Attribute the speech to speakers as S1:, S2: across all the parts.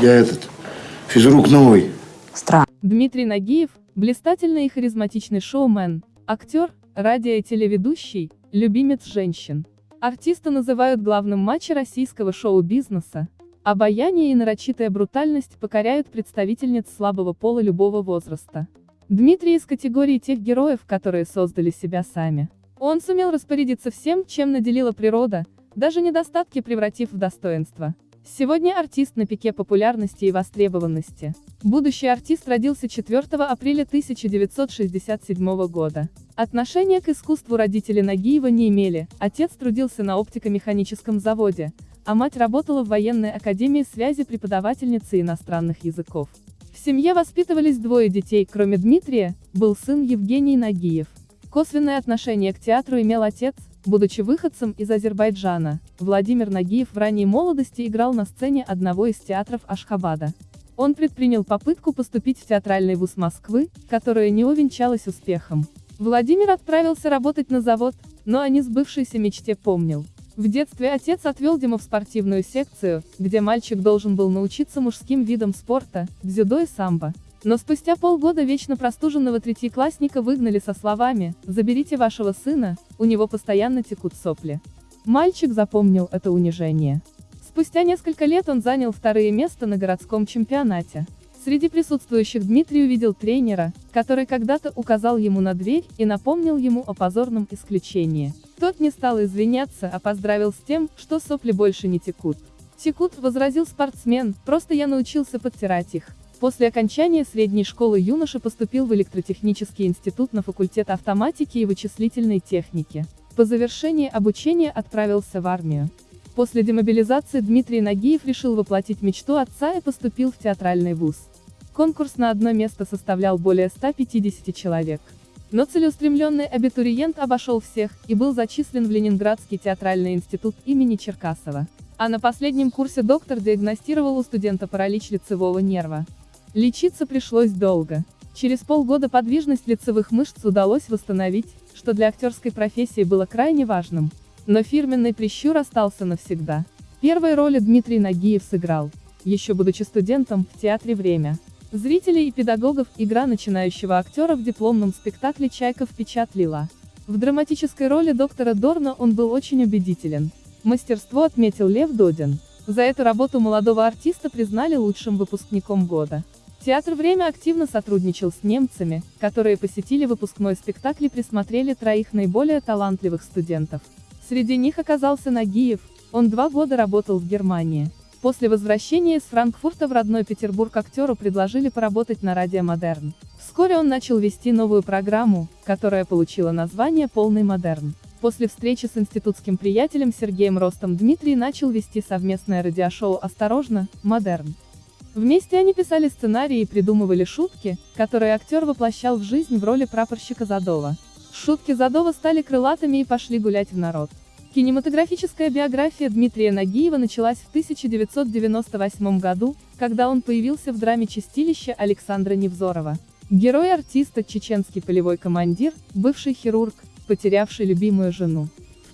S1: Я этот, физрук новый.
S2: Странно.
S3: Дмитрий Нагиев – блистательный и харизматичный шоумен, актер, радио- и телеведущий, любимец женщин. Артиста называют главным матча российского шоу-бизнеса. Обаяние и нарочитая брутальность покоряют представительниц слабого пола любого возраста. Дмитрий из категории тех героев, которые создали себя сами. Он сумел распорядиться всем, чем наделила природа, даже недостатки превратив в достоинство. Сегодня артист на пике популярности и востребованности. Будущий артист родился 4 апреля 1967 года. Отношения к искусству родители Нагиева не имели, отец трудился на оптико-механическом заводе, а мать работала в военной академии связи преподавательницей иностранных языков. В семье воспитывались двое детей, кроме Дмитрия, был сын Евгений Нагиев. Косвенное отношение к театру имел отец, будучи выходцем из Азербайджана. Владимир Нагиев в ранней молодости играл на сцене одного из театров Ашхабада. Он предпринял попытку поступить в театральный вуз Москвы, которая не увенчалась успехом. Владимир отправился работать на завод, но о несбывшейся мечте помнил. В детстве отец отвел Диму в спортивную секцию, где мальчик должен был научиться мужским видам спорта, дзюдо и самбо. Но спустя полгода вечно простуженного третьеклассника выгнали со словами «Заберите вашего сына, у него постоянно текут сопли». Мальчик запомнил это унижение. Спустя несколько лет он занял второе место на городском чемпионате. Среди присутствующих Дмитрий увидел тренера, который когда-то указал ему на дверь и напомнил ему о позорном исключении. Тот не стал извиняться, а поздравил с тем, что сопли больше не текут. «Текут», — возразил спортсмен, — «просто я научился подтирать их». После окончания средней школы юноша поступил в электротехнический институт на факультет автоматики и вычислительной техники. По завершении обучения отправился в армию. После демобилизации Дмитрий Нагиев решил воплотить мечту отца и поступил в театральный вуз. Конкурс на одно место составлял более 150 человек. Но целеустремленный абитуриент обошел всех и был зачислен в Ленинградский театральный институт имени Черкасова. А на последнем курсе доктор диагностировал у студента паралич лицевого нерва. Лечиться пришлось долго. Через полгода подвижность лицевых мышц удалось восстановить, что для актерской профессии было крайне важным. Но фирменный прищур остался навсегда. Первые роли Дмитрий Нагиев сыграл, еще будучи студентом, в театре «Время». Зрителей и педагогов игра начинающего актера в дипломном спектакле «Чайка» впечатлила. В драматической роли доктора Дорна он был очень убедителен. Мастерство отметил Лев Додин. За эту работу молодого артиста признали лучшим выпускником года. Театр «Время» активно сотрудничал с немцами, которые посетили выпускной спектакль и присмотрели троих наиболее талантливых студентов. Среди них оказался Нагиев, он два года работал в Германии. После возвращения из Франкфурта в родной Петербург актеру предложили поработать на радио «Модерн». Вскоре он начал вести новую программу, которая получила название «Полный модерн». После встречи с институтским приятелем Сергеем Ростом Дмитрий начал вести совместное радиошоу «Осторожно, модерн». Вместе они писали сценарии и придумывали шутки, которые актер воплощал в жизнь в роли прапорщика Задова. Шутки Задова стали крылатыми и пошли гулять в народ. Кинематографическая биография Дмитрия Нагиева началась в 1998 году, когда он появился в драме «Чистилище» Александра Невзорова. Герой артиста, чеченский полевой командир, бывший хирург, потерявший любимую жену.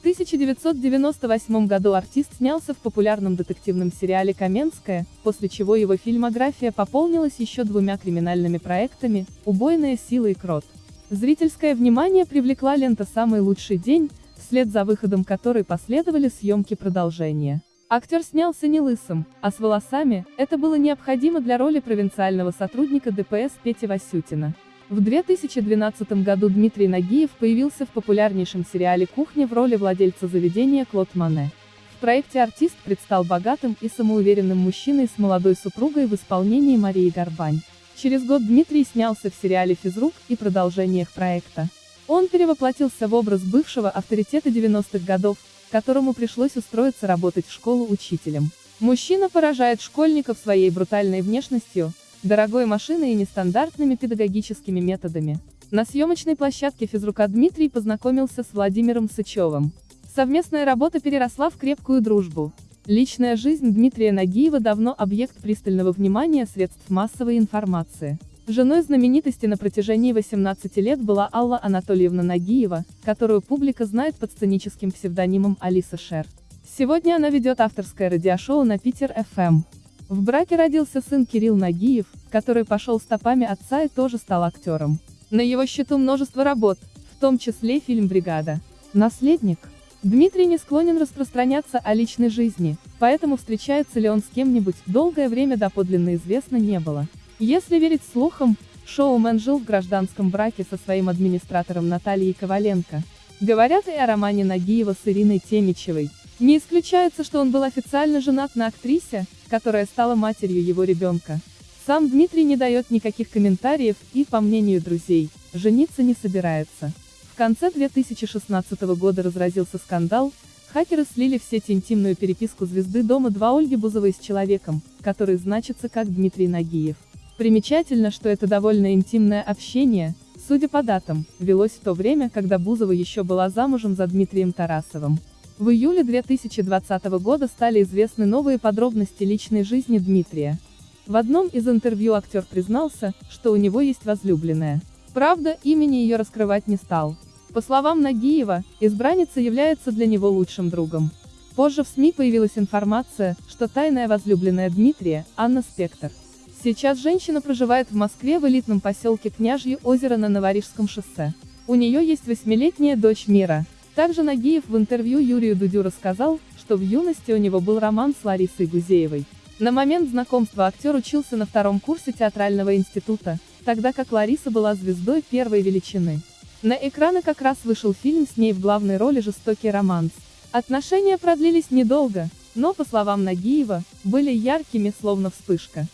S3: В 1998 году артист снялся в популярном детективном сериале «Каменская», после чего его фильмография пополнилась еще двумя криминальными проектами «Убойная сила» и «Крот». Зрительское внимание привлекла лента «Самый лучший день», вслед за выходом которой последовали съемки продолжения. Актер снялся не лысым, а с волосами, это было необходимо для роли провинциального сотрудника ДПС Пети Васютина. В 2012 году Дмитрий Нагиев появился в популярнейшем сериале «Кухня» в роли владельца заведения Клод Мане. В проекте артист предстал богатым и самоуверенным мужчиной с молодой супругой в исполнении Марии Горбань. Через год Дмитрий снялся в сериале «Физрук» и продолжениях проекта. Он перевоплотился в образ бывшего авторитета 90-х годов, которому пришлось устроиться работать в школу учителем. Мужчина поражает школьников своей брутальной внешностью, дорогой машиной и нестандартными педагогическими методами. На съемочной площадке физрука Дмитрий познакомился с Владимиром Сычевым. Совместная работа переросла в крепкую дружбу. Личная жизнь Дмитрия Нагиева давно объект пристального внимания средств массовой информации. Женой знаменитости на протяжении 18 лет была Алла Анатольевна Нагиева, которую публика знает под сценическим псевдонимом Алиса Шер. Сегодня она ведет авторское радиошоу на Питер FM. В браке родился сын Кирилл Нагиев, который пошел стопами отца и тоже стал актером. На его счету множество работ, в том числе фильм «Бригада». Наследник. Дмитрий не склонен распространяться о личной жизни, поэтому встречается ли он с кем-нибудь, долгое время доподлинно известно не было. Если верить слухам, шоумен жил в гражданском браке со своим администратором Натальей Коваленко. Говорят и о романе Нагиева с Ириной Темичевой. Не исключается, что он был официально женат на актрисе, которая стала матерью его ребенка. Сам Дмитрий не дает никаких комментариев и, по мнению друзей, жениться не собирается. В конце 2016 года разразился скандал, хакеры слили в сеть интимную переписку звезды Дома 2 Ольги Бузовой с человеком, который значится как Дмитрий Нагиев. Примечательно, что это довольно интимное общение, судя по датам, велось в то время, когда Бузова еще была замужем за Дмитрием Тарасовым. В июле 2020 года стали известны новые подробности личной жизни Дмитрия. В одном из интервью актер признался, что у него есть возлюбленная. Правда, имени ее раскрывать не стал. По словам Нагиева, избранница является для него лучшим другом. Позже в СМИ появилась информация, что тайная возлюбленная Дмитрия, Анна Спектр. Сейчас женщина проживает в Москве в элитном поселке Княжье озеро на Новорижском шоссе. У нее есть восьмилетняя дочь Мира. Также Нагиев в интервью Юрию Дудю рассказал, что в юности у него был роман с Ларисой Гузеевой. На момент знакомства актер учился на втором курсе театрального института, тогда как Лариса была звездой первой величины. На экраны как раз вышел фильм с ней в главной роли «Жестокий романс». Отношения продлились недолго, но, по словам Нагиева, были яркими, словно вспышка.